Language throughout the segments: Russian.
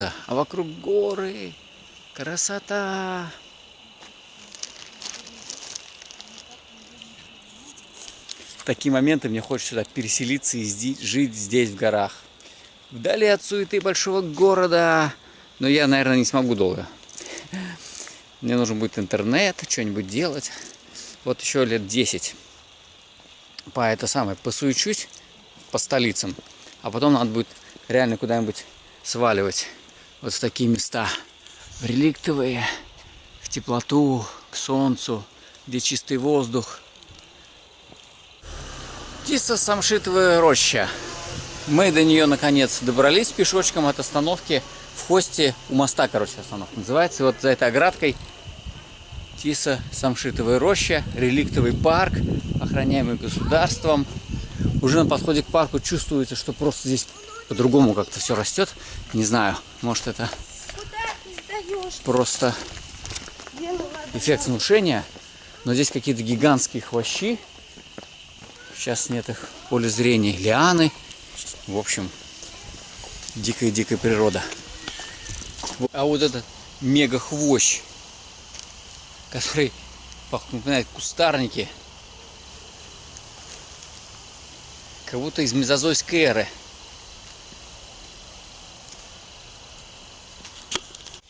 А вокруг горы. Красота. В такие моменты мне хочется сюда переселиться и жить здесь, в горах. Вдали от суеты большого города. Но я, наверное, не смогу долго. Мне нужен будет интернет, что-нибудь делать. Вот еще лет 10. По это самое, посуечусь по столицам. А потом надо будет реально куда-нибудь сваливать вот в такие места. Реликтовые, в теплоту, к солнцу, где чистый воздух. Тиса самшитовая роща. Мы до нее наконец добрались пешочком от остановки в хосте у моста, короче, остановка называется. Вот за этой оградкой Тиса самшитовая роща, реликтовый парк, охраняемый государством. Уже на подходе к парку чувствуется, что просто здесь по-другому как-то все растет. Не знаю, может это просто эффект внушения. Но здесь какие-то гигантские хвощи. Сейчас нет их в поле зрения. Лианы. В общем, дикая-дикая природа. А вот этот мега хвощ, который напоминает кустарники, как будто из мезозойской эры.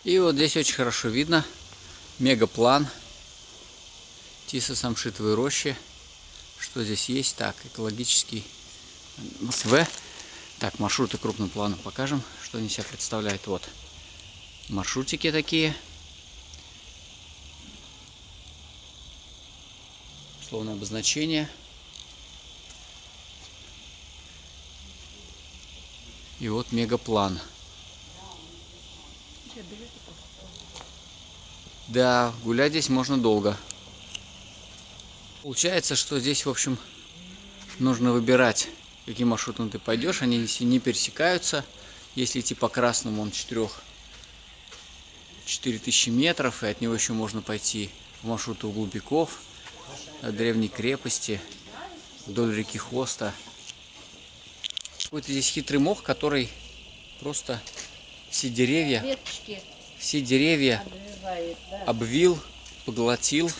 И вот здесь очень хорошо видно мегаплан Тиса Самшитовой рощи. Что здесь есть? Так, экологический В. Так, маршруты крупным планом покажем, что они себя представляют. Вот, маршрутики такие. Условное обозначение. И вот мегаплан. Да, гулять здесь можно долго. Получается, что здесь, в общем, нужно выбирать, каким маршрутом ты пойдешь. Они не пересекаются. Если идти по красному, он 4, 4000 метров, и от него еще можно пойти в маршруту Глубиков, от древней крепости, вдоль реки Хоста. Какой-то здесь хитрый мох, который просто все деревья, Веточки. все деревья да. обвил, поглотил.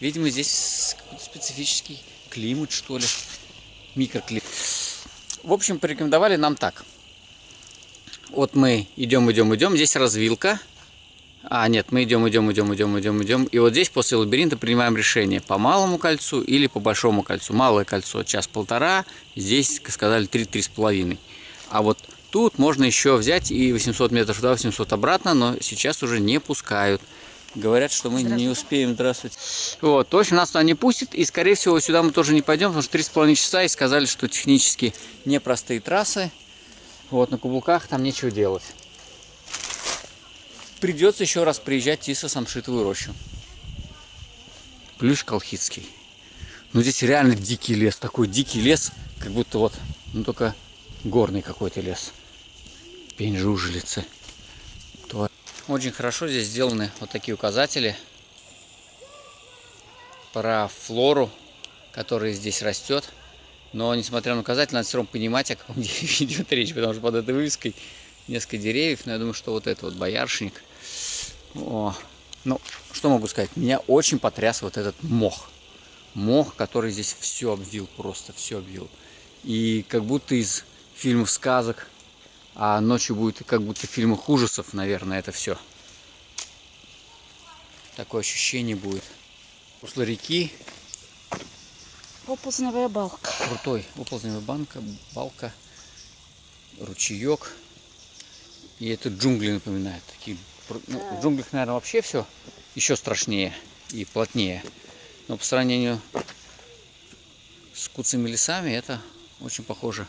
Видимо, здесь какой-то специфический климат, что ли, микроклимат. В общем, порекомендовали нам так. Вот мы идем, идем, идем. Здесь развилка. А, нет, мы идем, идем, идем, идем, идем, идем. И вот здесь после лабиринта принимаем решение по малому кольцу или по большому кольцу. Малое кольцо час-полтора, здесь сказали 3-3,5. А вот тут можно еще взять и 800 метров туда, 800 обратно, но сейчас уже не пускают. Говорят, что мы не успеем. Здравствуйте. Вот, точно нас туда не пустит. И, скорее всего, сюда мы тоже не пойдем, потому что 3,5 часа и сказали, что технически непростые трассы. Вот, на каблуках там нечего делать. Придется еще раз приезжать в Тисо-Самшитовую рощу. Плюс Колхидский. Ну, здесь реально дикий лес. Такой дикий лес, как будто вот, ну, только горный какой-то лес. Пень жужелицы. Очень хорошо здесь сделаны вот такие указатели про флору, которая здесь растет. Но несмотря на указатель, надо все равно понимать, о каком дереве идет речь, потому что под этой вывеской несколько деревьев. Но я думаю, что вот это вот бояршник. О, ну, что могу сказать? Меня очень потряс вот этот мох. Мох, который здесь все обвил, просто все обвил. И как будто из фильмов сказок а ночью будет как будто в фильмах ужасов, наверное, это все. Такое ощущение будет. Русло реки. Оползневая балка. Крутой. Оползневая банка, балка, ручеек. И это джунгли напоминает. Такие, ну, В джунглях, наверное, вообще все еще страшнее и плотнее. Но по сравнению с куцами лесами это очень похоже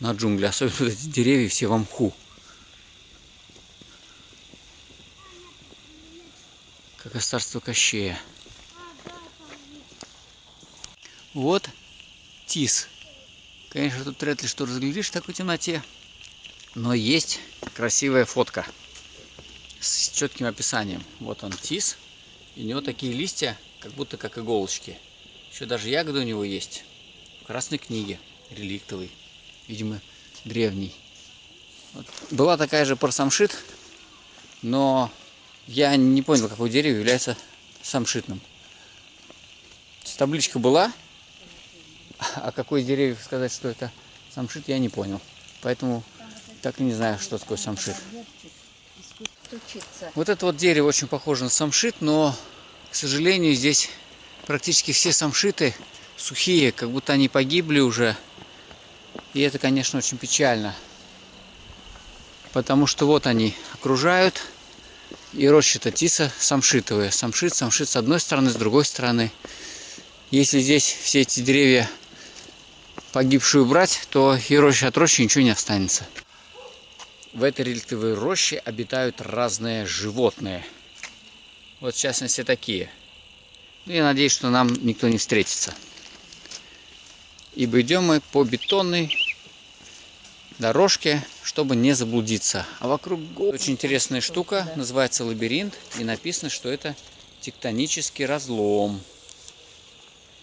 на джунгли. Особенно вот эти деревья все в мху. Как из царства Кощея. Вот тис. Конечно, тут вряд ли что разглядишь в такой темноте. Но есть красивая фотка с четким описанием. Вот он тис. И у него такие листья, как будто как иголочки. Еще даже ягоды у него есть. В красной книге, реликтовый видимо, древний. Вот. Была такая же парсамшит, но я не понял, какое дерево является самшитным. Табличка была, а какое дерево сказать, что это самшит, я не понял. Поэтому так и не знаю, что такое самшит. Вот это вот дерево очень похоже на самшит, но, к сожалению, здесь практически все самшиты сухие, как будто они погибли уже. И это, конечно, очень печально. Потому что вот они окружают. И роща-то тиса самшитовые. Самшит, самшит с одной стороны, с другой стороны. Если здесь все эти деревья погибшие убрать, то и роща от рощи ничего не останется. В этой реликтовой роще обитают разные животные. Вот в частности такие. Ну, я надеюсь, что нам никто не встретится. Ибо идем мы по бетонной дорожке, чтобы не заблудиться. А вокруг очень интересная штука, называется лабиринт, и написано, что это тектонический разлом,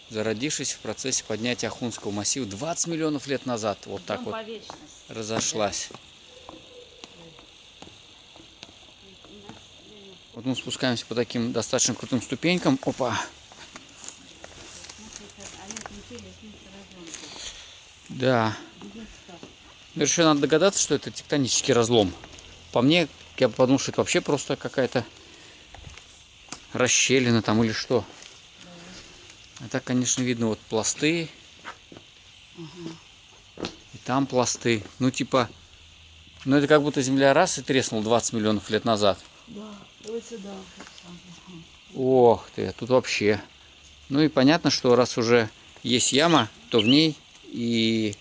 зародившийся в процессе поднятия Ахунского массива 20 миллионов лет назад. Вот так вот разошлась. Вот мы спускаемся по таким достаточно крутым ступенькам. Опа! Да. Но еще надо догадаться, что это тектонический разлом. По мне, я подумал, что это вообще просто какая-то расщелина там или что. А так, конечно, видно вот пласты. И там пласты. Ну, типа, ну это как будто земля раз и треснула 20 миллионов лет назад. Да. Давай сюда. Ох ты, тут вообще. Ну и понятно, что раз уже есть яма, то в ней и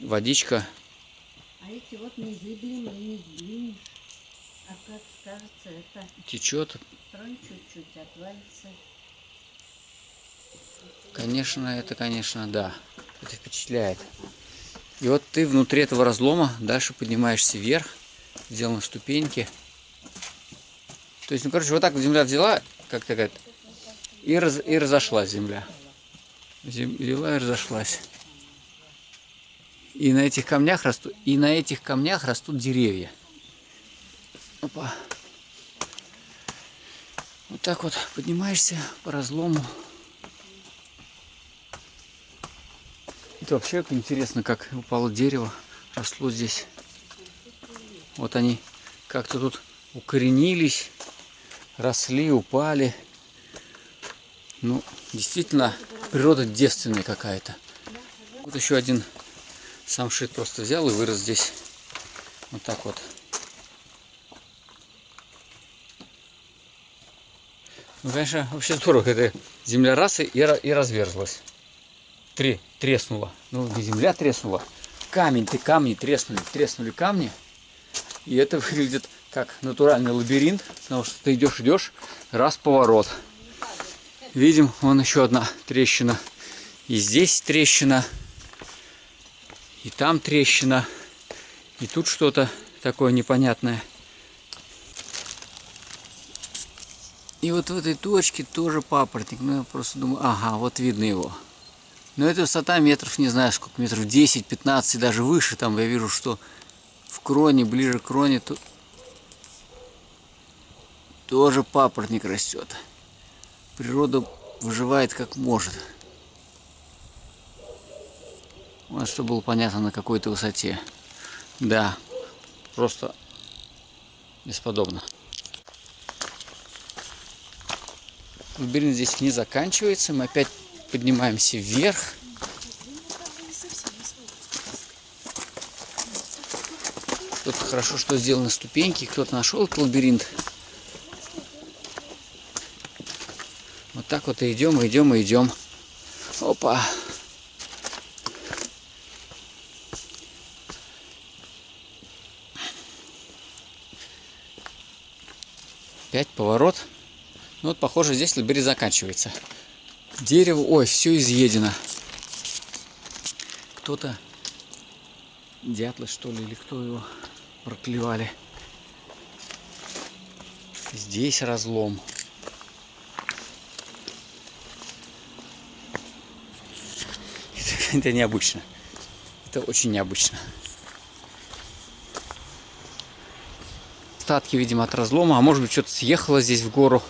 водичка. А эти вот незыблемые, не сдвинешь. А как кажется, это течет. тронь чуть-чуть, отвалится. Конечно, это, конечно, да. Это впечатляет. И вот ты внутри этого разлома дальше поднимаешься вверх, сделаны ступеньки. То есть, ну, короче, вот так земля взяла, как то и, раз, и разошлась земля. Зем, взяла и разошлась. И на этих камнях растут, и на этих камнях растут деревья. Опа. Вот так вот поднимаешься по разлому. Это вообще интересно, как упало дерево, росло здесь. Вот они как-то тут укоренились росли, упали. Ну, действительно, природа девственная какая-то. Вот еще один самшит просто взял и вырос здесь. Вот так вот. Ну, конечно, вообще здорово, это земля раз и, и разверзлась. Три, треснула. Ну, не земля треснула. Камень, ты камни треснули, треснули камни. И это выглядит как натуральный лабиринт, потому что ты идешь, идешь, раз поворот. Видим, вон еще одна трещина. И здесь трещина, и там трещина, и тут что-то такое непонятное. И вот в этой точке тоже папоротник. Ну, я просто думаю, ага, вот видно его. Но это высота метров, не знаю сколько, метров 10-15, даже выше. Там я вижу, что в кроне, ближе к кроне, тут тоже папоротник растет. Природа выживает как может. Вот что было понятно на какой-то высоте. Да, просто бесподобно. Лабиринт здесь не заканчивается. Мы опять поднимаемся вверх. Тут хорошо, что сделаны ступеньки. Кто-то нашел этот лабиринт. Вот так вот и идем, и идем, и идем. Опа. Опять поворот. Ну вот, похоже, здесь лабиринт заканчивается. Дерево, ой, все изъедено. Кто-то, дятлы что ли, или кто его проклевали. Здесь разлом. это необычно. Это очень необычно. Остатки, видимо, от разлома. А может быть, что-то съехало здесь в гору.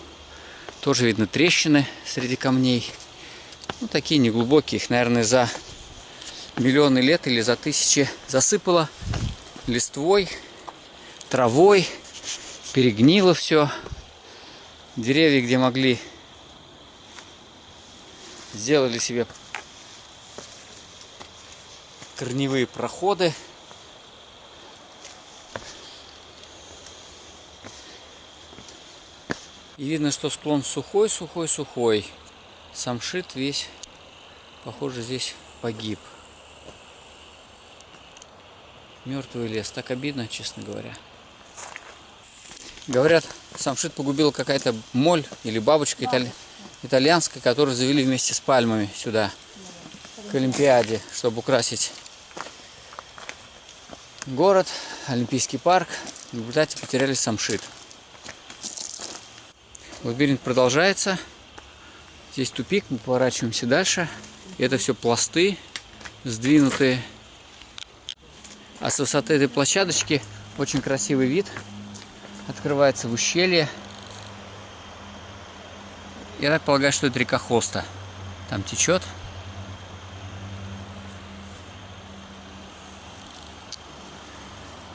Тоже видно трещины среди камней. Ну, такие неглубокие. Их, наверное, за миллионы лет или за тысячи засыпало листвой, травой. Перегнило все. Деревья, где могли, сделали себе корневые проходы. И видно, что склон сухой, сухой, сухой. Самшит весь, похоже, здесь погиб. Мертвый лес. Так обидно, честно говоря. Говорят, самшит погубила какая-то моль или бабочка итали... итальянская, которую завели вместе с пальмами сюда, к Олимпиаде, чтобы украсить город, Олимпийский парк. В результате потеряли самшит. Лабиринт продолжается. Здесь тупик, мы поворачиваемся дальше. Это все пласты, сдвинутые. А с высоты этой площадочки очень красивый вид. Открывается в ущелье. Я так полагаю, что это река Хоста. Там течет.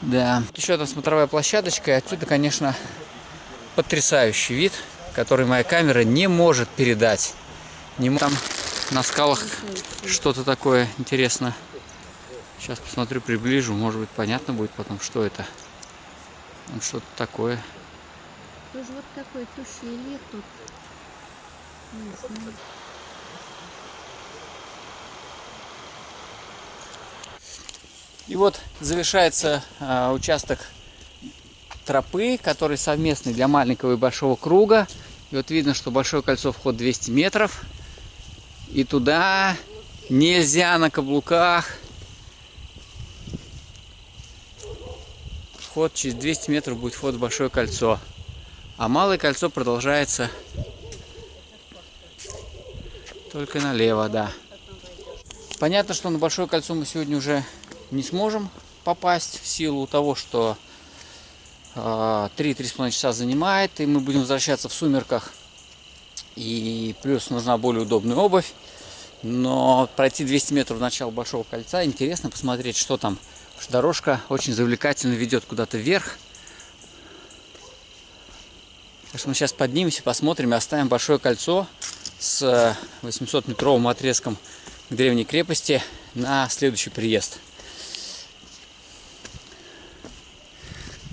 Да. Еще одна смотровая площадочка. И отсюда, конечно, потрясающий вид, который моя камера не может передать. Не там на скалах что-то такое интересно. Сейчас посмотрю, приближу. Может быть, понятно будет потом, что это. Что-то такое. Тоже вот такое ущелье тут. И вот завершается э, участок тропы, который совместный для маленького и большого круга. И вот видно, что большое кольцо вход 200 метров. И туда нельзя на каблуках. Вход через 200 метров будет вход в большое кольцо. А малое кольцо продолжается только налево, да. Понятно, что на большое кольцо мы сегодня уже не сможем попасть в силу того, что 3-3,5 часа занимает, и мы будем возвращаться в сумерках. И плюс нужна более удобная обувь. Но пройти 200 метров в начало Большого кольца, интересно посмотреть, что там. Потому что дорожка очень завлекательно ведет куда-то вверх. Так что мы сейчас поднимемся, посмотрим и оставим Большое кольцо с 800-метровым отрезком к древней крепости на следующий приезд.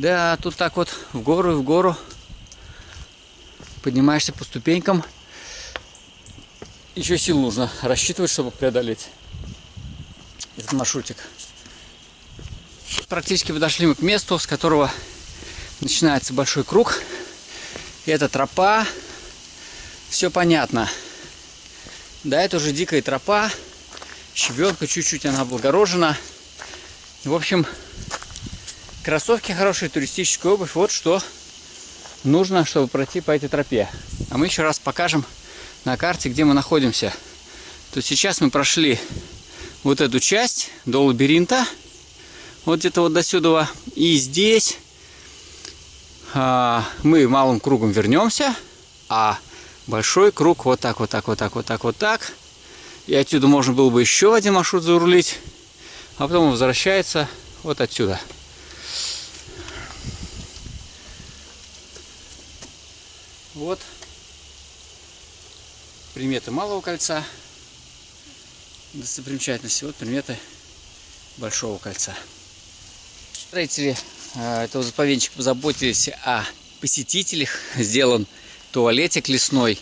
Да, тут так вот в гору и в гору поднимаешься по ступенькам. Еще сил нужно рассчитывать, чтобы преодолеть этот маршрутик. Практически подошли мы к месту, с которого начинается большой круг. И это тропа. Все понятно. Да, это уже дикая тропа. Щебенка, чуть-чуть она облагорожена. В общем, Кроссовки хорошие, туристическая обувь. Вот что нужно, чтобы пройти по этой тропе. А мы еще раз покажем на карте, где мы находимся. То сейчас мы прошли вот эту часть до лабиринта. Вот где-то вот до сюда. И здесь а, мы малым кругом вернемся. А большой круг вот так, вот так, вот так, вот так, вот так. И отсюда можно было бы еще один маршрут зарулить. А потом он возвращается вот отсюда. Вот приметы малого кольца, достопримечательности, вот приметы большого кольца. Строители э, этого заповедничка позаботились о посетителях. Сделан туалетик лесной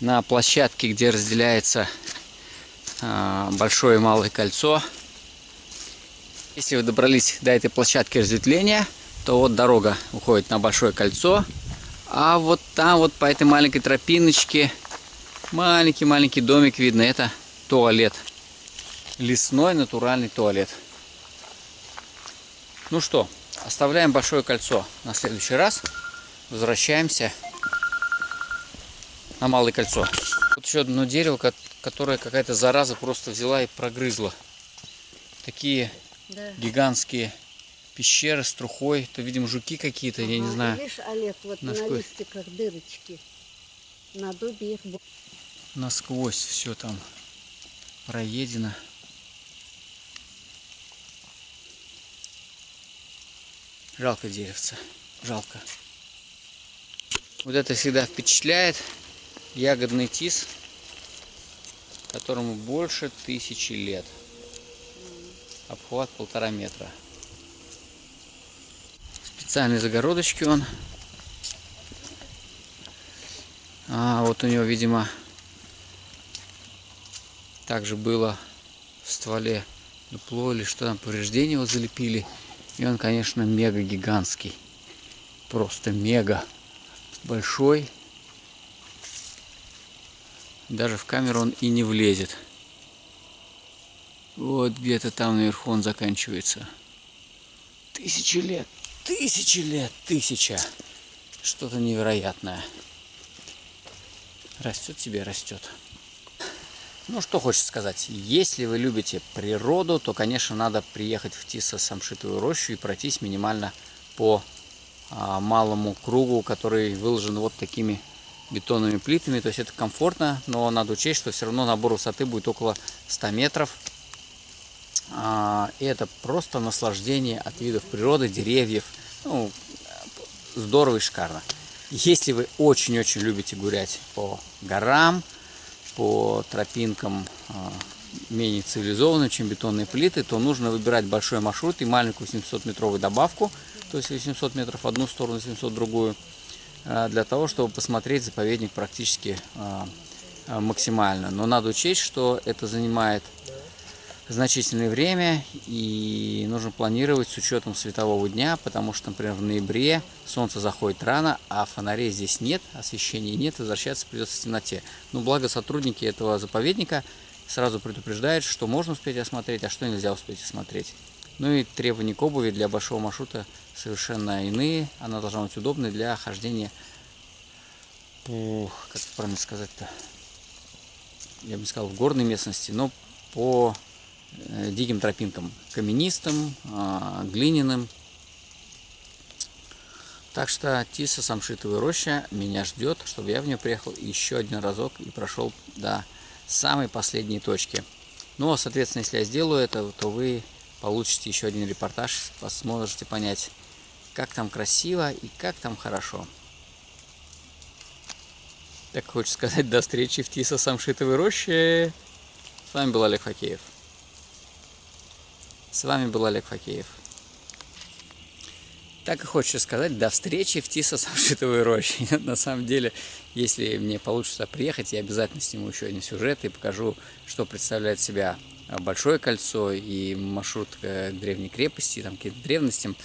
на площадке, где разделяется э, большое и малое кольцо. Если вы добрались до этой площадки разветвления, то вот дорога уходит на большое кольцо. А вот там вот по этой маленькой тропиночке маленький-маленький домик видно. Это туалет. Лесной натуральный туалет. Ну что, оставляем большое кольцо на следующий раз. Возвращаемся на малое кольцо. Вот еще одно дерево, которое какая-то зараза просто взяла и прогрызла. Такие да. гигантские пещеры с трухой. Это, видимо, жуки какие-то, я не Ага, знаю. Видишь, Олег, вот на насквозь. листиках дырочки. На дубе их Насквозь все там проедено. Жалко деревца. Жалко. Вот это всегда впечатляет. Ягодный тис, которому больше тысячи лет. Обхват полтора метра. Специальные загородочки он. А, вот у него, видимо, также было в стволе дупло или что там, повреждения его залепили. И он, конечно, мега гигантский. Просто мега большой. Даже в камеру он и не влезет. Вот где-то там наверху он заканчивается. Тысячи лет, тысячи лет, тысяча. Что-то невероятное. Растет себе, растет. Ну, что хочется сказать. Если вы любите природу, то, конечно, надо приехать в Тисо-Самшитовую рощу и пройтись минимально по а, малому кругу, который выложен вот такими бетонными плитами. То есть это комфортно, но надо учесть, что все равно набор высоты будет около 100 метров. А, и это просто наслаждение от видов природы, деревьев. Ну, здорово и шикарно. Если вы очень-очень любите гулять по горам, по тропинкам а, менее цивилизованным, чем бетонные плиты, то нужно выбирать большой маршрут и маленькую 700-метровую добавку, то есть 800 метров в одну сторону, 700 в другую, а, для того, чтобы посмотреть заповедник практически а, максимально. Но надо учесть, что это занимает значительное время и нужно планировать с учетом светового дня, потому что, например, в ноябре солнце заходит рано, а фонарей здесь нет, освещения нет, возвращаться придется в темноте. Но благо сотрудники этого заповедника сразу предупреждают, что можно успеть осмотреть, а что нельзя успеть осмотреть. Ну и требования к обуви для большого маршрута совершенно иные. Она должна быть удобной для хождения по, как правильно сказать-то, я бы не сказал в горной местности, но по диким тропинкам, каменистым, а, глиняным. Так что Тиса Самшитовая роща меня ждет, чтобы я в нее приехал еще один разок и прошел до самой последней точки. Ну, а, соответственно, если я сделаю это, то вы получите еще один репортаж, сможете понять, как там красиво и как там хорошо. Так хочется сказать, до встречи в Тиса Самшитовой роще. С вами был Олег Факеев. С вами был Олег Факеев. Так и хочется сказать, до встречи в Тиса Самшитовой роще. На самом деле, если мне получится приехать, я обязательно сниму еще один сюжет и покажу, что представляет себя большое кольцо и маршрут к древней крепости, там каким-то древностям.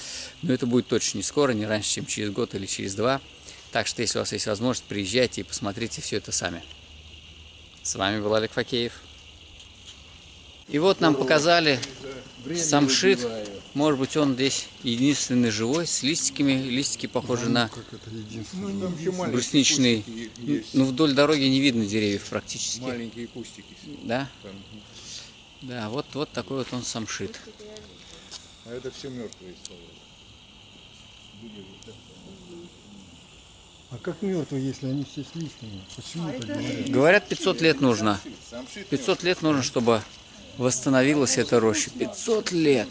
Но это будет точно не скоро, не раньше, чем через год или через два. Так что, если у вас есть возможность, приезжайте и посмотрите все это сами. С вами был Олег Факеев. И вот нам показали самшит. Может быть, он здесь единственный живой, с листиками. Листики похожи на Ну, еще маленькие брусничные. есть. Ну, вдоль дороги не видно деревьев практически. Маленькие кустики. Да? Там. Да, вот, вот такой вот он самшит. А это все мертвые стволы. А как мертвые, если они все с листьями? Почему так говорят? Говорят, 500 лет нужно. Самшит 500 лет нужно, чтобы восстановилась эта роща. 500 лет.